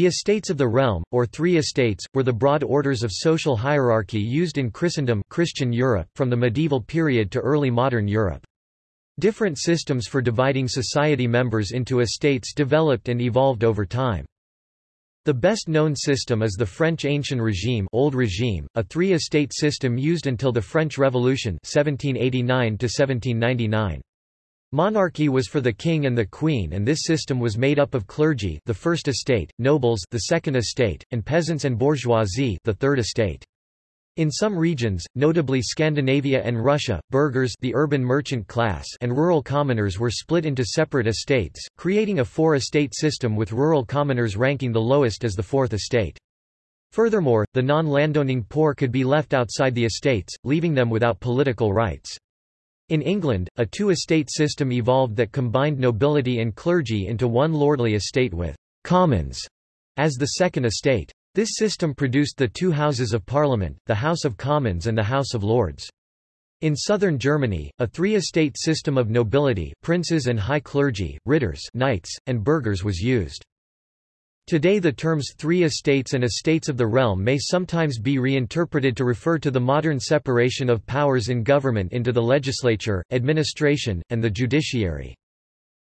The estates of the realm, or three estates, were the broad orders of social hierarchy used in Christendom Christian Europe from the medieval period to early modern Europe. Different systems for dividing society members into estates developed and evolved over time. The best known system is the French Ancien Regime, Old Regime, a three-estate system used until the French Revolution 1789 -1799. Monarchy was for the king and the queen and this system was made up of clergy the first estate, nobles the second estate, and peasants and bourgeoisie the third estate. In some regions, notably Scandinavia and Russia, burghers the urban merchant class and rural commoners were split into separate estates, creating a four-estate system with rural commoners ranking the lowest as the fourth estate. Furthermore, the non-landowning poor could be left outside the estates, leaving them without political rights. In England, a two-estate system evolved that combined nobility and clergy into one lordly estate with «commons» as the second estate. This system produced the two Houses of Parliament, the House of Commons and the House of Lords. In southern Germany, a three-estate system of nobility princes and high clergy, ritters knights, and burghers was used. Today the terms three estates and estates of the realm may sometimes be reinterpreted to refer to the modern separation of powers in government into the legislature, administration, and the judiciary.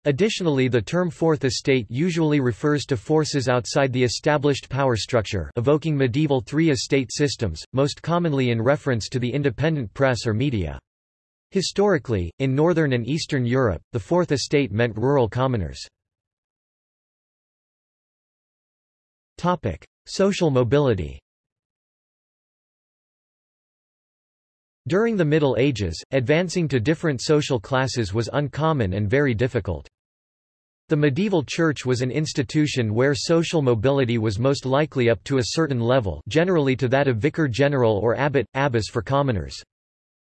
Additionally the term fourth estate usually refers to forces outside the established power structure evoking medieval three-estate systems, most commonly in reference to the independent press or media. Historically, in northern and eastern Europe, the fourth estate meant rural commoners. Topic: Social mobility. During the Middle Ages, advancing to different social classes was uncommon and very difficult. The medieval church was an institution where social mobility was most likely up to a certain level generally to that of vicar general or abbot, abbess for commoners.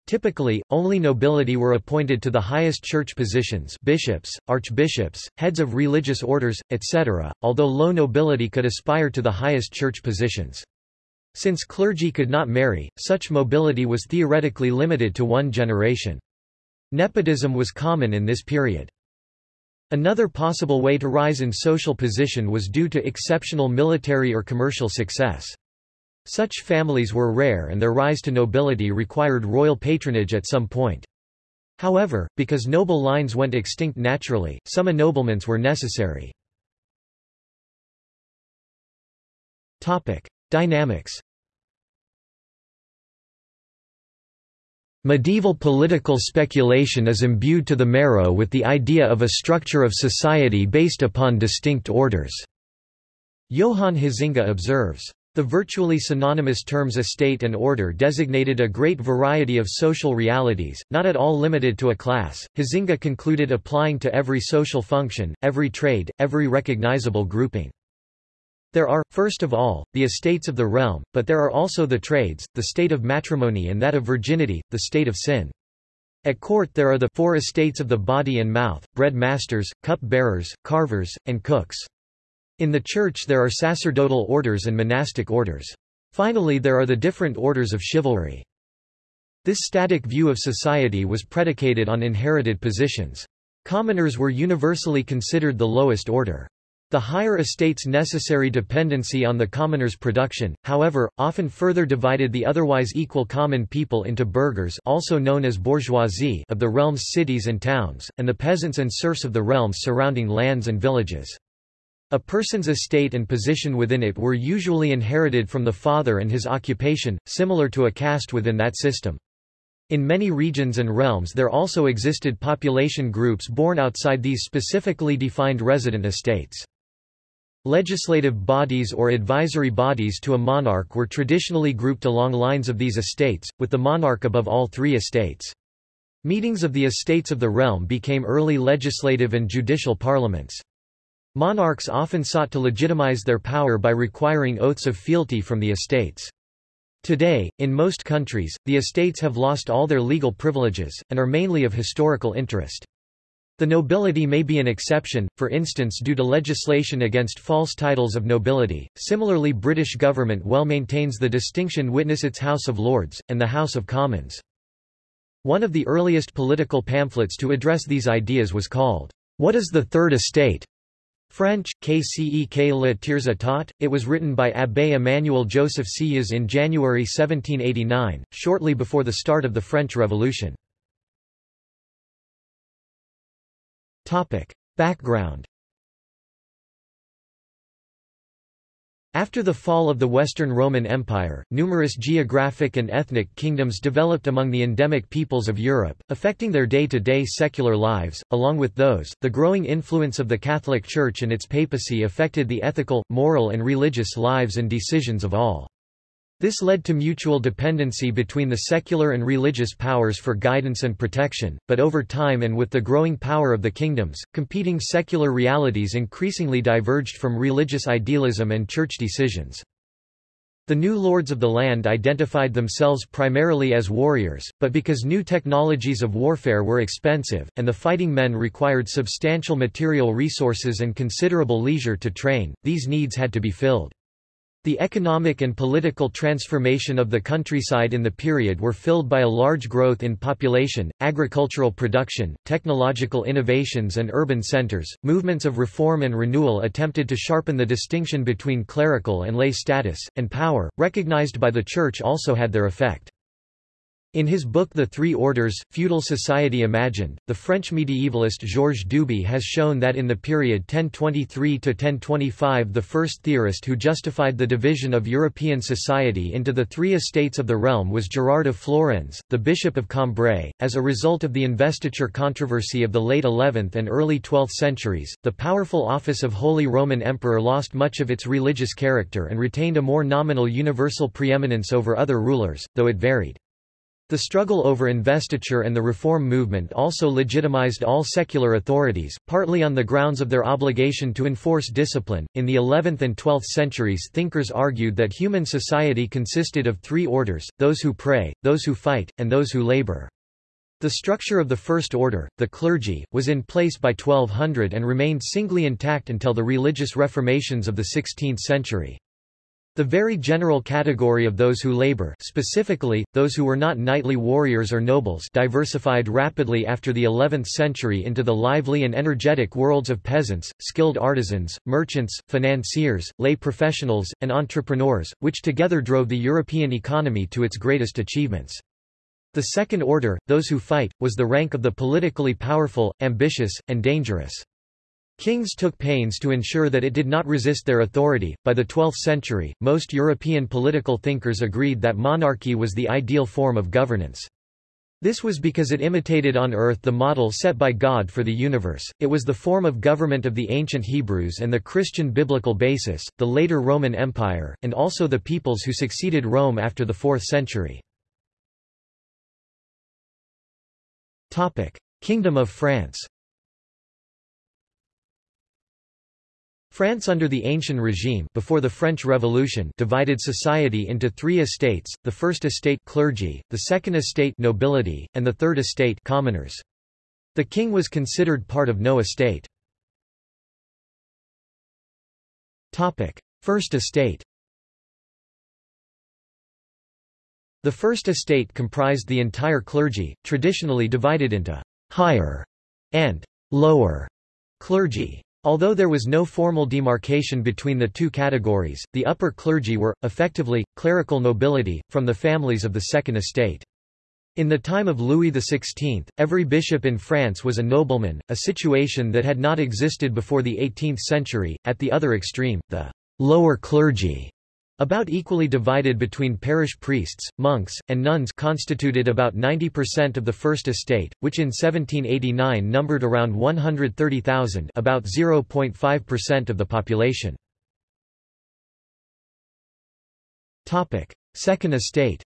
Typically, only nobility were appointed to the highest church positions bishops, archbishops, heads of religious orders, etc., although low nobility could aspire to the highest church positions. Since clergy could not marry, such mobility was theoretically limited to one generation. Nepotism was common in this period. Another possible way to rise in social position was due to exceptional military or commercial success. Such families were rare and their rise to nobility required royal patronage at some point. However, because noble lines went extinct naturally, some ennoblements were necessary. Topic. Dynamics Medieval political speculation is imbued to the marrow with the idea of a structure of society based upon distinct orders. Johann Huizinga observes, the virtually synonymous terms estate and order designated a great variety of social realities, not at all limited to a class. Huizinga concluded applying to every social function, every trade, every recognizable grouping. There are, first of all, the estates of the realm, but there are also the trades, the state of matrimony and that of virginity, the state of sin. At court there are the four estates of the body and mouth, bread masters, cup bearers, carvers, and cooks. In the Church there are sacerdotal orders and monastic orders. Finally there are the different orders of chivalry. This static view of society was predicated on inherited positions. Commoners were universally considered the lowest order. The higher estate's necessary dependency on the commoner's production, however, often further divided the otherwise equal common people into burghers also known as bourgeoisie of the realm's cities and towns, and the peasants and serfs of the realms surrounding lands and villages. A person's estate and position within it were usually inherited from the father and his occupation, similar to a caste within that system. In many regions and realms there also existed population groups born outside these specifically defined resident estates. Legislative bodies or advisory bodies to a monarch were traditionally grouped along lines of these estates, with the monarch above all three estates. Meetings of the estates of the realm became early legislative and judicial parliaments. Monarchs often sought to legitimize their power by requiring oaths of fealty from the estates. Today, in most countries, the estates have lost all their legal privileges, and are mainly of historical interest. The nobility may be an exception, for instance due to legislation against false titles of nobility. Similarly British government well maintains the distinction witness its House of Lords, and the House of Commons. One of the earliest political pamphlets to address these ideas was called, What is the Third Estate? French, Qu'est-ce que le Tiers État, it was written by Abbé Emmanuel Joseph Sieyès in January 1789, shortly before the start of the French Revolution. Background After the fall of the Western Roman Empire, numerous geographic and ethnic kingdoms developed among the endemic peoples of Europe, affecting their day-to-day -day secular lives. Along with those, the growing influence of the Catholic Church and its papacy affected the ethical, moral and religious lives and decisions of all. This led to mutual dependency between the secular and religious powers for guidance and protection, but over time and with the growing power of the kingdoms, competing secular realities increasingly diverged from religious idealism and church decisions. The new lords of the land identified themselves primarily as warriors, but because new technologies of warfare were expensive, and the fighting men required substantial material resources and considerable leisure to train, these needs had to be filled. The economic and political transformation of the countryside in the period were filled by a large growth in population, agricultural production, technological innovations, and urban centers. Movements of reform and renewal attempted to sharpen the distinction between clerical and lay status, and power, recognized by the Church also had their effect. In his book The Three Orders, Feudal Society Imagined, the French medievalist Georges Duby has shown that in the period 1023–1025 the first theorist who justified the division of European society into the three estates of the realm was Gerard of Florennes, the Bishop of Cambrai. As a result of the investiture controversy of the late 11th and early 12th centuries, the powerful office of Holy Roman Emperor lost much of its religious character and retained a more nominal universal preeminence over other rulers, though it varied. The struggle over investiture and the reform movement also legitimized all secular authorities, partly on the grounds of their obligation to enforce discipline. In the 11th and 12th centuries, thinkers argued that human society consisted of three orders those who pray, those who fight, and those who labor. The structure of the first order, the clergy, was in place by 1200 and remained singly intact until the religious reformations of the 16th century. The very general category of those who labor specifically, those who were not knightly warriors or nobles diversified rapidly after the 11th century into the lively and energetic worlds of peasants, skilled artisans, merchants, financiers, lay professionals, and entrepreneurs, which together drove the European economy to its greatest achievements. The second order, those who fight, was the rank of the politically powerful, ambitious, and dangerous. Kings took pains to ensure that it did not resist their authority. By the 12th century, most European political thinkers agreed that monarchy was the ideal form of governance. This was because it imitated on earth the model set by God for the universe, it was the form of government of the ancient Hebrews and the Christian biblical basis, the later Roman Empire, and also the peoples who succeeded Rome after the 4th century. Kingdom of France France under the Ancien regime before the French Revolution divided society into three estates, the first estate clergy, the second estate nobility, and the third estate commoners. The king was considered part of no estate. First estate The first estate comprised the entire clergy, traditionally divided into higher and lower clergy. Although there was no formal demarcation between the two categories, the upper clergy were, effectively, clerical nobility, from the families of the Second Estate. In the time of Louis XVI, every bishop in France was a nobleman, a situation that had not existed before the 18th century. At the other extreme, the lower clergy about equally divided between parish priests, monks, and nuns constituted about 90% of the First Estate, which in 1789 numbered around 130,000 about 0.5% of the population. Second Estate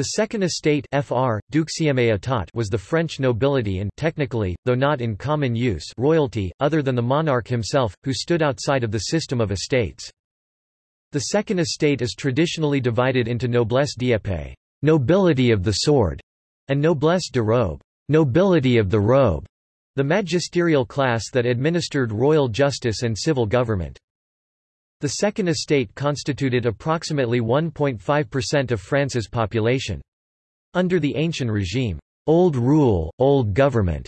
The Second Estate FR, was the French nobility and technically, though not in common use royalty, other than the monarch himself, who stood outside of the system of estates. The Second Estate is traditionally divided into noblesse d'épée nobility of the sword, and noblesse de robe nobility of the robe, the magisterial class that administered royal justice and civil government. The Second Estate constituted approximately 1.5% of France's population. Under the Ancien regime, old rule, old government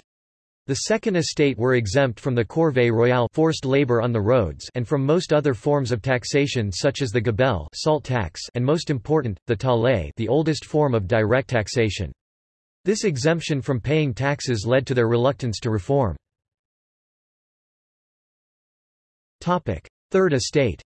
The Second Estate were exempt from the corvée royale forced labor on the roads and from most other forms of taxation such as the gabelle salt tax and most important, the taille the oldest form of direct taxation. This exemption from paying taxes led to their reluctance to reform. Third Estate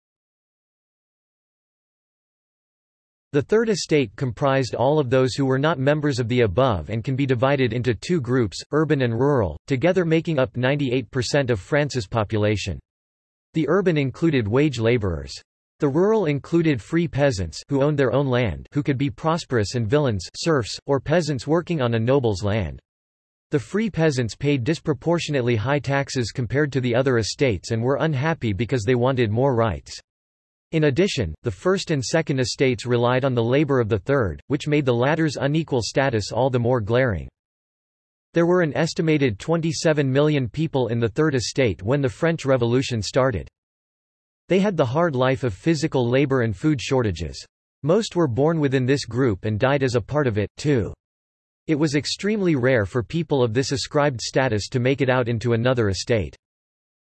The Third Estate comprised all of those who were not members of the above and can be divided into two groups, urban and rural, together making up 98% of France's population. The urban included wage laborers. The rural included free peasants who owned their own land who could be prosperous and villeins serfs, or peasants working on a noble's land. The free peasants paid disproportionately high taxes compared to the other estates and were unhappy because they wanted more rights. In addition, the First and Second Estates relied on the labor of the Third, which made the latter's unequal status all the more glaring. There were an estimated 27 million people in the Third Estate when the French Revolution started. They had the hard life of physical labor and food shortages. Most were born within this group and died as a part of it, too. It was extremely rare for people of this ascribed status to make it out into another estate.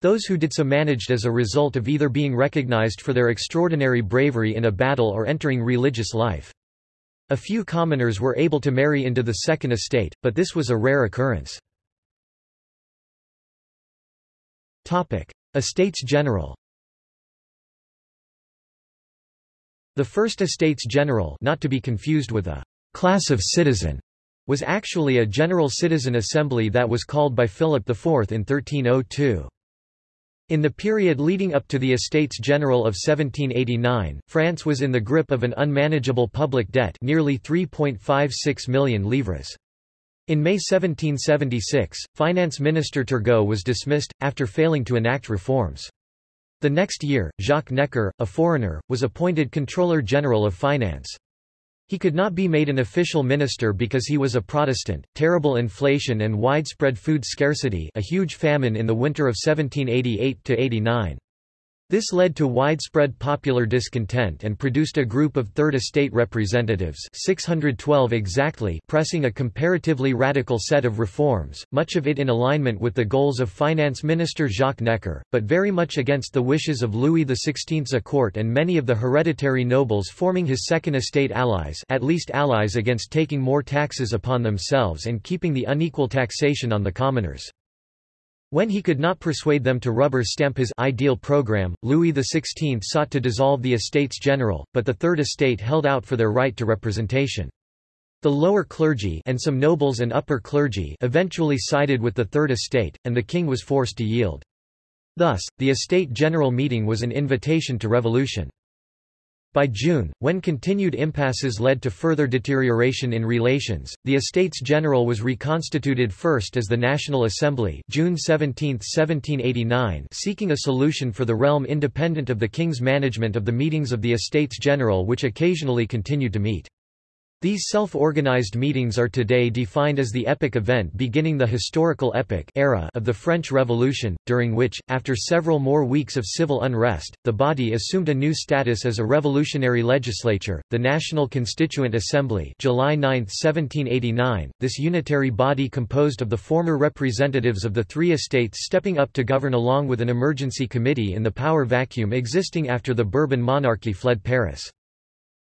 Those who did so managed as a result of either being recognized for their extraordinary bravery in a battle or entering religious life. A few commoners were able to marry into the Second Estate, but this was a rare occurrence. Topic. Estates General The First Estates General not to be confused with a class of citizen was actually a general citizen assembly that was called by Philip IV in 1302. In the period leading up to the Estates General of 1789, France was in the grip of an unmanageable public debt nearly 3.56 million livres. In May 1776, Finance Minister Turgot was dismissed, after failing to enact reforms. The next year, Jacques Necker, a foreigner, was appointed Controller General of Finance. He could not be made an official minister because he was a Protestant. Terrible inflation and widespread food scarcity, a huge famine in the winter of 1788 to 89. This led to widespread popular discontent and produced a group of Third Estate representatives 612 exactly pressing a comparatively radical set of reforms, much of it in alignment with the goals of Finance Minister Jacques Necker, but very much against the wishes of Louis XVI's court and many of the hereditary nobles forming his Second Estate allies at least allies against taking more taxes upon themselves and keeping the unequal taxation on the commoners. When he could not persuade them to rubber stamp his ideal program, Louis XVI sought to dissolve the Estates General, but the Third Estate held out for their right to representation. The lower clergy and some nobles and upper clergy eventually sided with the Third Estate, and the king was forced to yield. Thus, the Estate General meeting was an invitation to revolution. By June, when continued impasses led to further deterioration in relations, the Estates General was reconstituted first as the National Assembly June 17, 1789 seeking a solution for the realm independent of the king's management of the meetings of the Estates General which occasionally continued to meet. These self-organized meetings are today defined as the epic event beginning the historical epoch era of the French Revolution, during which, after several more weeks of civil unrest, the body assumed a new status as a revolutionary legislature, the National Constituent Assembly July 9, 1789. This unitary body composed of the former representatives of the three estates stepping up to govern along with an emergency committee in the power vacuum existing after the Bourbon monarchy fled Paris.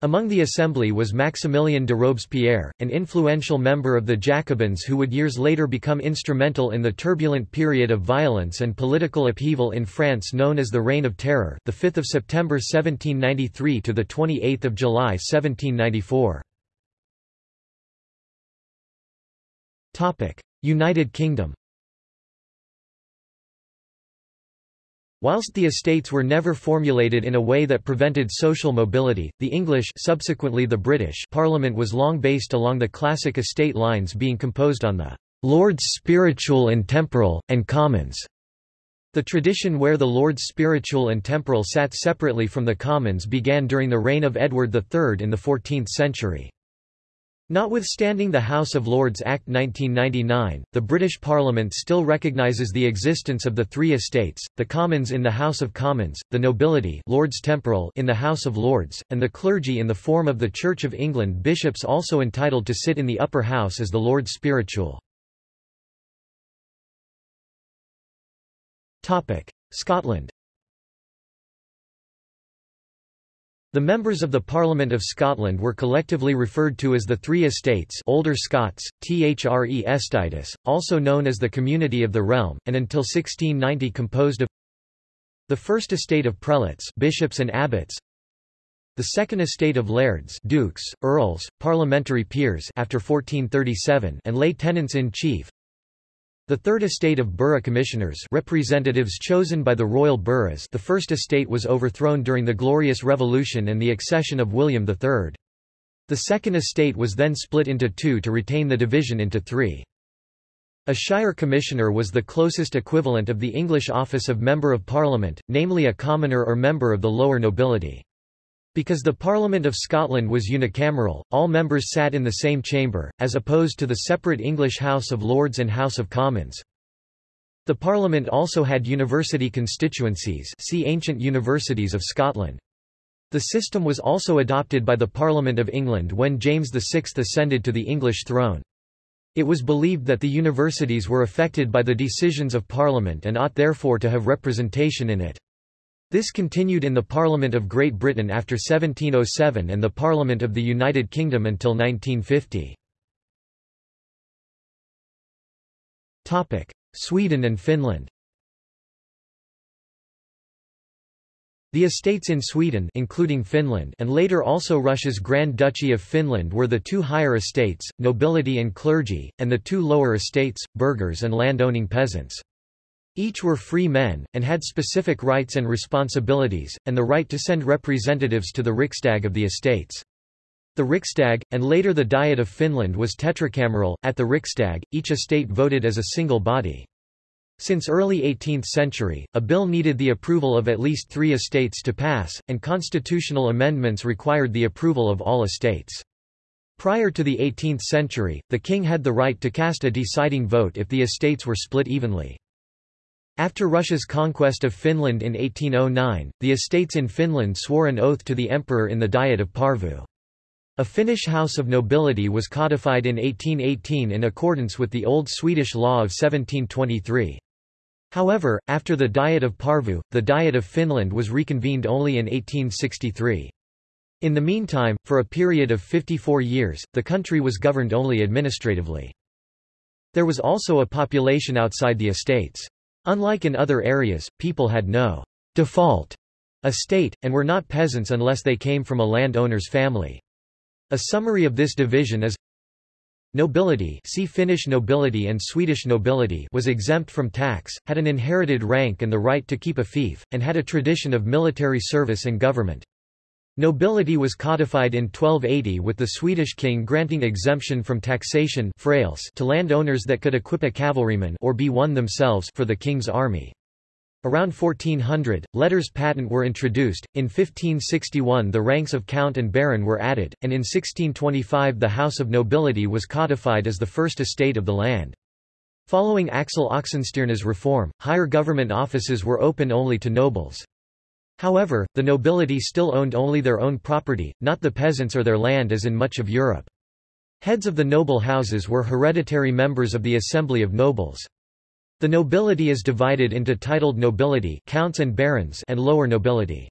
Among the assembly was Maximilien de Robespierre, an influential member of the Jacobins who would years later become instrumental in the turbulent period of violence and political upheaval in France known as the Reign of Terror, the 5th of September 1793 to the 28th of July 1794. Topic: United Kingdom. Whilst the estates were never formulated in a way that prevented social mobility, the English subsequently the British Parliament was long based along the classic estate lines being composed on the Lords Spiritual and Temporal, and Commons. The tradition where the Lords Spiritual and Temporal sat separately from the Commons began during the reign of Edward III in the 14th century. Notwithstanding the House of Lords Act 1999, the British Parliament still recognises the existence of the three estates, the Commons in the House of Commons, the nobility Lords Temporal in the House of Lords, and the clergy in the form of the Church of England bishops also entitled to sit in the upper house as the Lords Spiritual. Scotland The members of the Parliament of Scotland were collectively referred to as the Three Estates Older Scots, Thre Estatis, also known as the Community of the Realm, and until 1690 composed of the First Estate of Prelates bishops and abbots, the Second Estate of Lairds dukes, earls, parliamentary peers after 1437 and lay tenants-in-chief, the Third Estate of Borough Commissioners representatives chosen by the royal boroughs the First Estate was overthrown during the Glorious Revolution and the accession of William III. The Second Estate was then split into two to retain the division into three. A Shire Commissioner was the closest equivalent of the English office of Member of Parliament, namely a commoner or member of the lower nobility. Because the Parliament of Scotland was unicameral, all members sat in the same chamber, as opposed to the separate English House of Lords and House of Commons. The Parliament also had university constituencies see Ancient Universities of Scotland. The system was also adopted by the Parliament of England when James VI ascended to the English throne. It was believed that the universities were affected by the decisions of Parliament and ought therefore to have representation in it. This continued in the Parliament of Great Britain after 1707 and the Parliament of the United Kingdom until 1950. Sweden and Finland The estates in Sweden including Finland and later also Russia's Grand Duchy of Finland were the two higher estates, nobility and clergy, and the two lower estates, burghers and land-owning peasants. Each were free men, and had specific rights and responsibilities, and the right to send representatives to the Riksdag of the estates. The Riksdag, and later the Diet of Finland was tetracameral. At the Riksdag, each estate voted as a single body. Since early 18th century, a bill needed the approval of at least three estates to pass, and constitutional amendments required the approval of all estates. Prior to the 18th century, the king had the right to cast a deciding vote if the estates were split evenly. After Russia's conquest of Finland in 1809, the estates in Finland swore an oath to the emperor in the Diet of Porvoo. A Finnish house of nobility was codified in 1818 in accordance with the Old Swedish law of 1723. However, after the Diet of Porvoo, the Diet of Finland was reconvened only in 1863. In the meantime, for a period of 54 years, the country was governed only administratively. There was also a population outside the estates. Unlike in other areas, people had no default estate, and were not peasants unless they came from a landowner's family. A summary of this division is Nobility see Finnish nobility and Swedish nobility was exempt from tax, had an inherited rank and the right to keep a fief, and had a tradition of military service and government. Nobility was codified in 1280 with the Swedish king granting exemption from taxation to landowners that could equip a cavalryman or be one themselves for the king's army. Around 1400, letters patent were introduced, in 1561 the ranks of count and baron were added, and in 1625 the house of nobility was codified as the first estate of the land. Following Axel Oxenstierna's reform, higher government offices were open only to nobles. However, the nobility still owned only their own property, not the peasants or their land as in much of Europe. Heads of the noble houses were hereditary members of the Assembly of Nobles. The nobility is divided into titled nobility counts and, barons and lower nobility.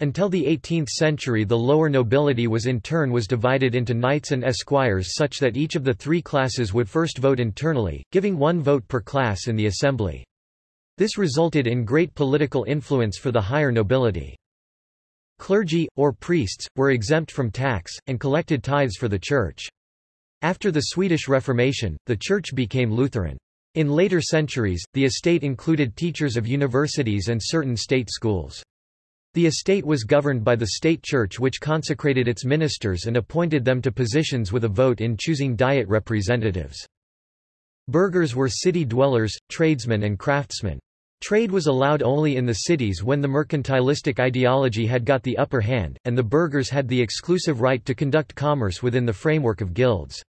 Until the 18th century the lower nobility was in turn was divided into knights and esquires such that each of the three classes would first vote internally, giving one vote per class in the assembly. This resulted in great political influence for the higher nobility. Clergy, or priests, were exempt from tax, and collected tithes for the Church. After the Swedish Reformation, the Church became Lutheran. In later centuries, the estate included teachers of universities and certain state schools. The estate was governed by the state church which consecrated its ministers and appointed them to positions with a vote in choosing diet representatives. Burghers were city dwellers, tradesmen and craftsmen. Trade was allowed only in the cities when the mercantilistic ideology had got the upper hand, and the burghers had the exclusive right to conduct commerce within the framework of guilds.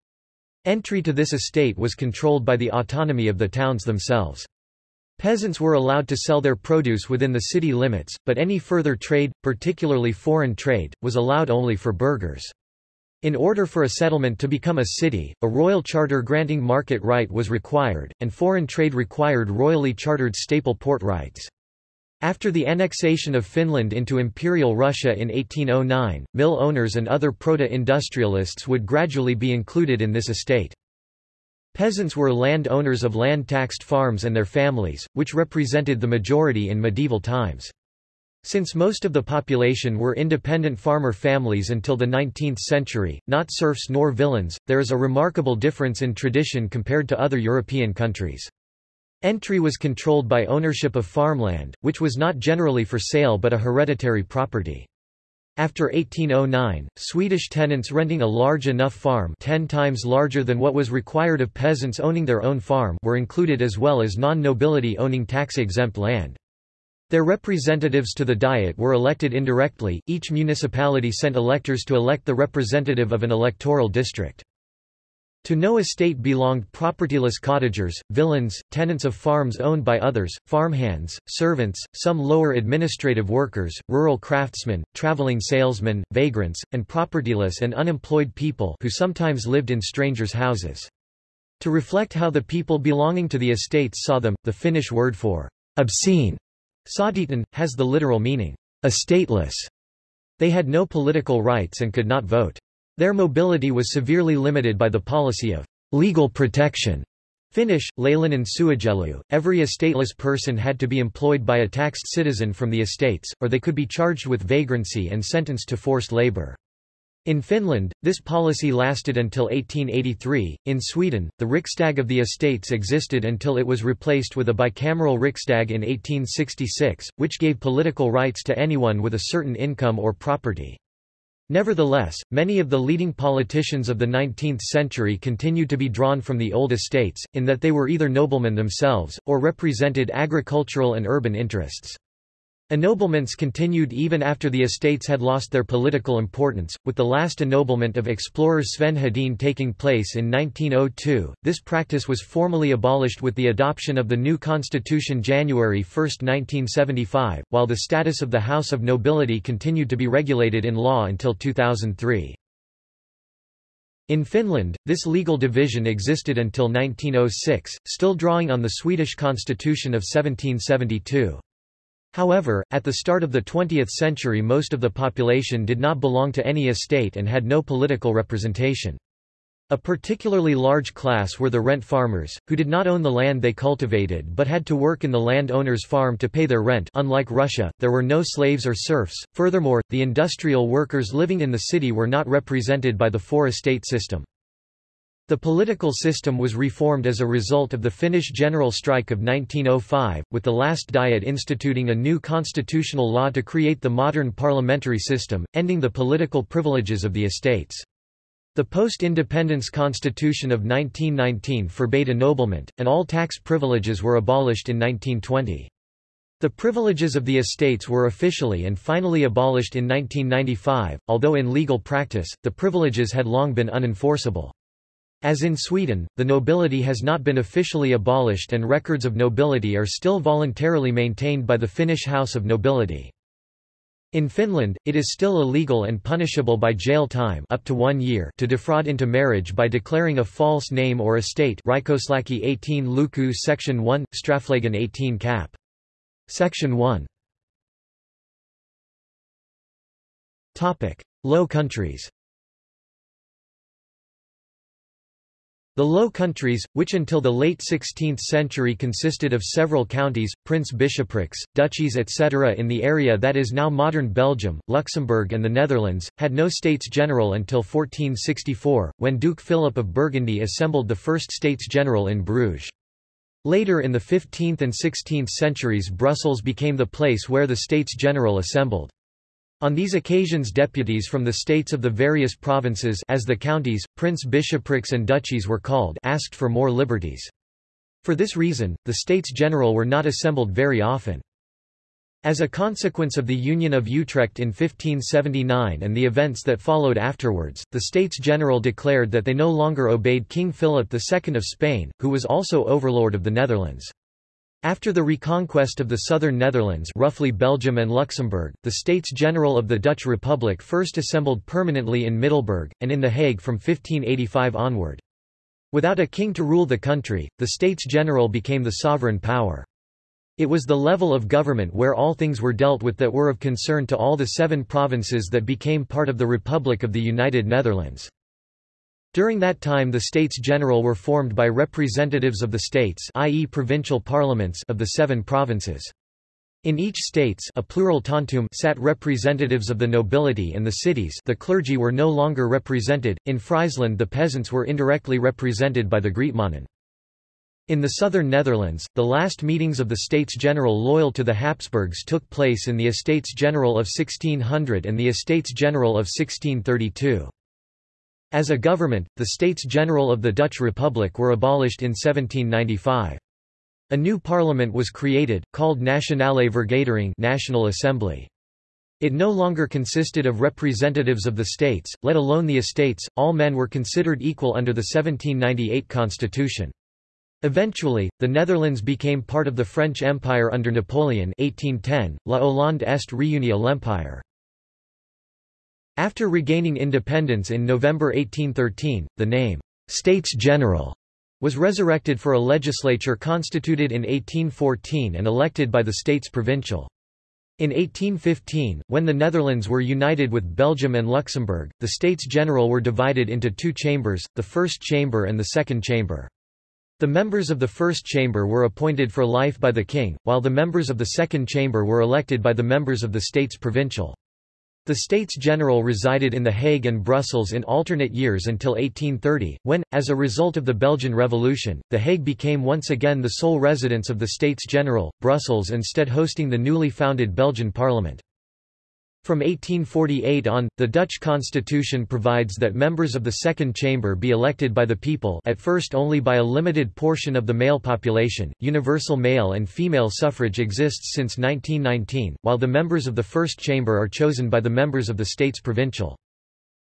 Entry to this estate was controlled by the autonomy of the towns themselves. Peasants were allowed to sell their produce within the city limits, but any further trade, particularly foreign trade, was allowed only for burghers. In order for a settlement to become a city, a royal charter granting market right was required, and foreign trade required royally chartered staple port rights. After the annexation of Finland into Imperial Russia in 1809, mill owners and other proto-industrialists would gradually be included in this estate. Peasants were land owners of land-taxed farms and their families, which represented the majority in medieval times. Since most of the population were independent farmer families until the 19th century, not serfs nor villeins, there is a remarkable difference in tradition compared to other European countries. Entry was controlled by ownership of farmland, which was not generally for sale but a hereditary property. After 1809, Swedish tenants renting a large enough farm ten times larger than what was required of peasants owning their own farm were included as well as non-nobility owning tax-exempt land. Their representatives to the Diet were elected indirectly, each municipality sent electors to elect the representative of an electoral district. To no estate belonged propertyless cottagers, villeins, tenants of farms owned by others, farmhands, servants, some lower administrative workers, rural craftsmen, traveling salesmen, vagrants, and propertyless and unemployed people who sometimes lived in strangers' houses. To reflect how the people belonging to the estates saw them, the Finnish word for obscene, säädytön, has the literal meaning, a stateless. They had no political rights and could not vote. Their mobility was severely limited by the policy of legal protection. Finnish, laillinen suojelu, every estateless person had to be employed by a taxed citizen from the estates, or they could be charged with vagrancy and sentenced to forced labor. In Finland, this policy lasted until 1883. In Sweden, the Riksdag of the Estates existed until it was replaced with a bicameral Riksdag in 1866, which gave political rights to anyone with a certain income or property. Nevertheless, many of the leading politicians of the 19th century continued to be drawn from the old estates, in that they were either noblemen themselves, or represented agricultural and urban interests. Ennoblements continued even after the estates had lost their political importance, with the last ennoblement of explorer Sven Hedin taking place in 1902. This practice was formally abolished with the adoption of the new constitution January 1, 1975, while the status of the House of Nobility continued to be regulated in law until 2003. In Finland, this legal division existed until 1906, still drawing on the Swedish constitution of 1772. However, at the start of the 20th century most of the population did not belong to any estate and had no political representation. A particularly large class were the rent farmers, who did not own the land they cultivated but had to work in the landowner's farm to pay their rent unlike Russia, there were no slaves or serfs, furthermore, the industrial workers living in the city were not represented by the four-estate system. The political system was reformed as a result of the Finnish general strike of 1905, with the last Diet instituting a new constitutional law to create the modern parliamentary system, ending the political privileges of the estates. The post-independence constitution of 1919 forbade ennoblement, and all tax privileges were abolished in 1920. The privileges of the estates were officially and finally abolished in 1995, although in legal practice, the privileges had long been unenforceable. As in Sweden, the nobility has not been officially abolished and records of nobility are still voluntarily maintained by the Finnish House of Nobility. In Finland, it is still illegal and punishable by jail time up to one year to defraud into marriage by declaring a false name or estate Rikoslaki 18 Luku Section 1, Strafflagen 18 Cap. Section 1 Low countries The Low Countries, which until the late 16th century consisted of several counties, prince-bishoprics, duchies etc. in the area that is now modern Belgium, Luxembourg and the Netherlands, had no States General until 1464, when Duke Philip of Burgundy assembled the first States General in Bruges. Later in the 15th and 16th centuries Brussels became the place where the States General assembled. On these occasions deputies from the states of the various provinces as the counties, prince-bishoprics and duchies were called asked for more liberties. For this reason, the States General were not assembled very often. As a consequence of the Union of Utrecht in 1579 and the events that followed afterwards, the States General declared that they no longer obeyed King Philip II of Spain, who was also overlord of the Netherlands. After the reconquest of the southern Netherlands roughly Belgium and Luxembourg, the States General of the Dutch Republic first assembled permanently in Middelburg, and in The Hague from 1585 onward. Without a king to rule the country, the States General became the sovereign power. It was the level of government where all things were dealt with that were of concern to all the seven provinces that became part of the Republic of the United Netherlands. During that time the States General were formed by representatives of the states i.e. provincial parliaments of the seven provinces. In each states a plural tantum sat representatives of the nobility and the cities the clergy were no longer represented, in Friesland the peasants were indirectly represented by the Grietmannen. In the southern Netherlands, the last meetings of the States General loyal to the Habsburgs took place in the Estates General of 1600 and the Estates General of 1632. As a government, the States General of the Dutch Republic were abolished in 1795. A new parliament was created, called Nationale Vergadering National Assembly. It no longer consisted of representatives of the states, let alone the estates, all men were considered equal under the 1798 constitution. Eventually, the Netherlands became part of the French Empire under Napoleon 1810, La Hollande est réunie l'Empire. After regaining independence in November 1813, the name, States General, was resurrected for a legislature constituted in 1814 and elected by the states provincial. In 1815, when the Netherlands were united with Belgium and Luxembourg, the States General were divided into two chambers, the First Chamber and the Second Chamber. The members of the First Chamber were appointed for life by the King, while the members of the Second Chamber were elected by the members of the States Provincial. The States General resided in The Hague and Brussels in alternate years until 1830, when, as a result of the Belgian Revolution, The Hague became once again the sole residence of the States General, Brussels instead hosting the newly founded Belgian Parliament. From 1848 on, the Dutch constitution provides that members of the Second Chamber be elected by the people at first only by a limited portion of the male population. Universal male and female suffrage exists since 1919, while the members of the First Chamber are chosen by the members of the states provincial.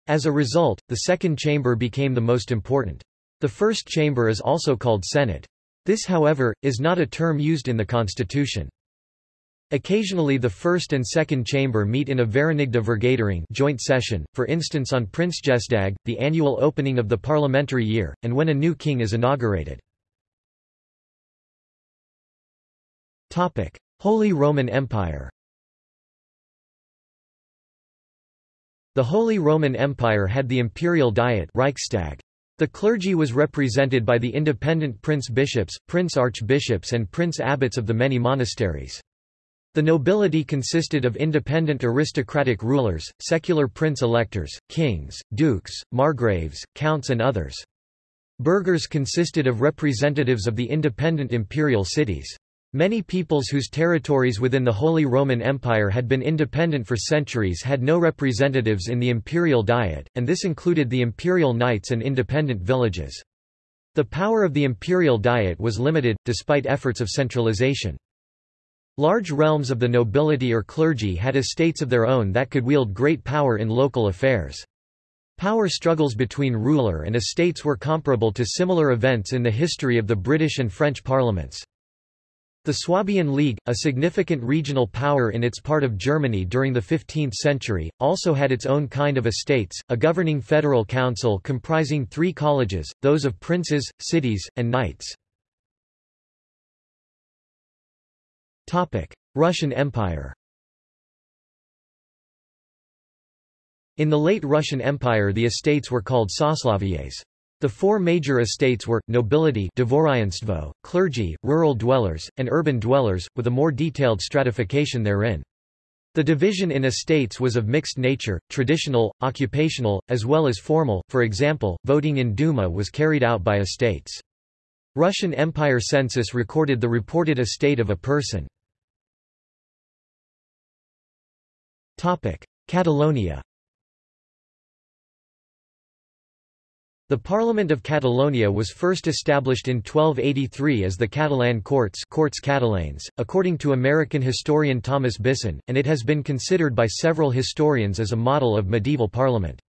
As a result, the Second Chamber became the most important. The First Chamber is also called Senate. This however, is not a term used in the constitution. Occasionally the first and second chamber meet in a Verenigde Vergadering joint session, for instance on Prinsjesdag, the annual opening of the parliamentary year, and when a new king is inaugurated. Holy Roman Empire The Holy Roman Empire had the imperial diet Reichstag. The clergy was represented by the independent prince-bishops, prince-archbishops and prince-abbots of the many monasteries. The nobility consisted of independent aristocratic rulers, secular prince-electors, kings, dukes, margraves, counts and others. Burghers consisted of representatives of the independent imperial cities. Many peoples whose territories within the Holy Roman Empire had been independent for centuries had no representatives in the imperial diet, and this included the imperial knights and independent villages. The power of the imperial diet was limited, despite efforts of centralization. Large realms of the nobility or clergy had estates of their own that could wield great power in local affairs. Power struggles between ruler and estates were comparable to similar events in the history of the British and French parliaments. The Swabian League, a significant regional power in its part of Germany during the 15th century, also had its own kind of estates, a governing federal council comprising three colleges, those of princes, cities, and knights. Russian Empire In the late Russian Empire the estates were called sosloviyes. The four major estates were, nobility clergy, rural dwellers, and urban dwellers, with a more detailed stratification therein. The division in estates was of mixed nature, traditional, occupational, as well as formal, for example, voting in Duma was carried out by estates. Russian Empire census recorded the reported estate of a person. Catalonia The Parliament of Catalonia was first established in 1283 as the Catalan Courts Corts Catalans, according to American historian Thomas Bisson, and it has been considered by several historians as a model of medieval parliament.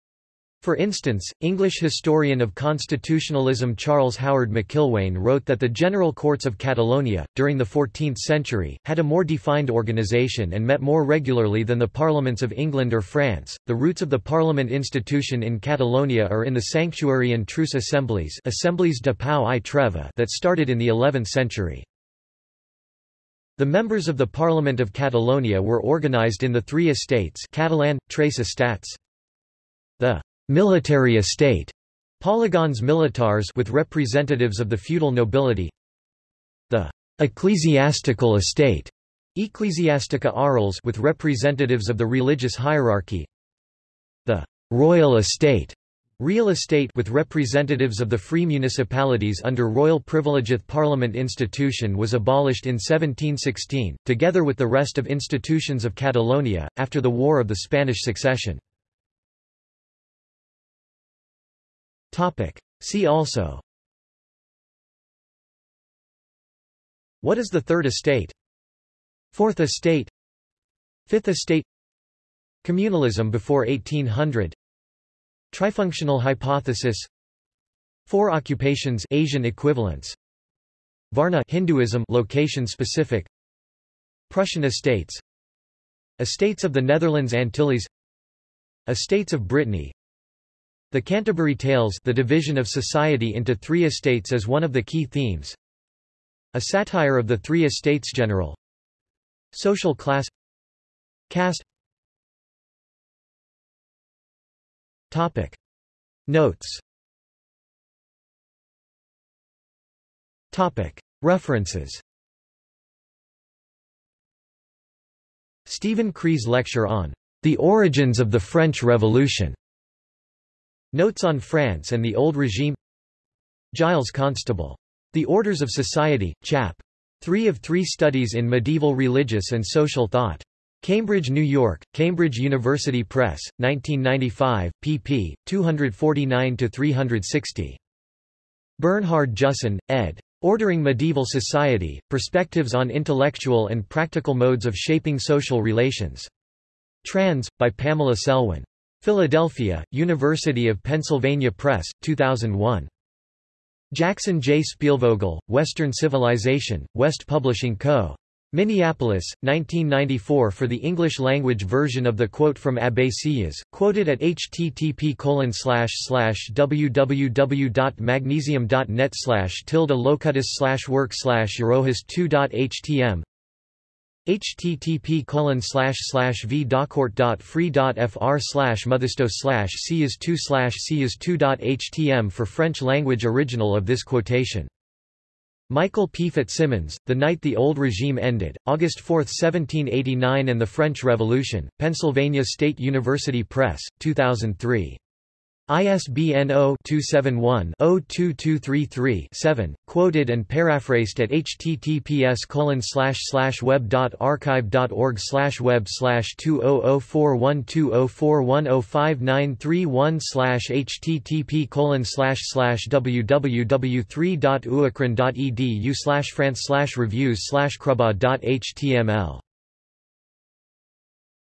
For instance, English historian of constitutionalism Charles Howard McIlwain wrote that the General Courts of Catalonia, during the 14th century, had a more defined organization and met more regularly than the parliaments of England or France. The roots of the parliament institution in Catalonia are in the sanctuary and truce assemblies, assemblies de Pau i Treva that started in the 11th century. The members of the Parliament of Catalonia were organized in the three estates Catalan, Tres Estats. The military estate, polygons militares with representatives of the feudal nobility, the ecclesiastical estate, ecclesiastica aurals with representatives of the religious hierarchy, the royal estate, real estate with representatives of the free municipalities under royal privilegieth parliament institution was abolished in 1716, together with the rest of institutions of Catalonia, after the War of the Spanish Succession. Topic. See also. What is the Third Estate? Fourth Estate. Fifth Estate. Communalism before 1800 Trifunctional hypothesis. Four occupations Asian equivalents. Varna Hinduism location specific. Prussian estates. Estates of the Netherlands Antilles. Estates of Brittany the Canterbury Tales the division of society into three estates is one of the key themes. A satire of the three estates general. Social class Caste Topic. Notes Topic. References Steven Kreis's lecture on The Origins of the French Revolution Notes on France and the Old Regime Giles Constable. The Orders of Society, Chap. 3 of 3 Studies in Medieval Religious and Social Thought. Cambridge, New York, Cambridge University Press, 1995, pp. 249–360. Bernhard Jussen, ed. Ordering Medieval Society, Perspectives on Intellectual and Practical Modes of Shaping Social Relations. Trans, by Pamela Selwyn. Philadelphia, University of Pennsylvania Press, 2001. Jackson J. Spielvogel, Western Civilization, West Publishing Co. Minneapolis, 1994 for the English-language version of the quote from Abbé Sieyès, quoted at http www.magnesium.net tilde locutus work slash 2htm http colon slash slash v fr slash mothisto slash is 2 slash is 2htm for French language original of this quotation. Michael P. Fitzsimmons, The Night the Old Regime Ended, August 4, 1789 and the French Revolution, Pennsylvania State University Press, 2003. ISBN 0-271-02233-7, quoted and paraphrased at https web.archive.org web 20041204105931 http www3.uakron.edu france reviews crubad.html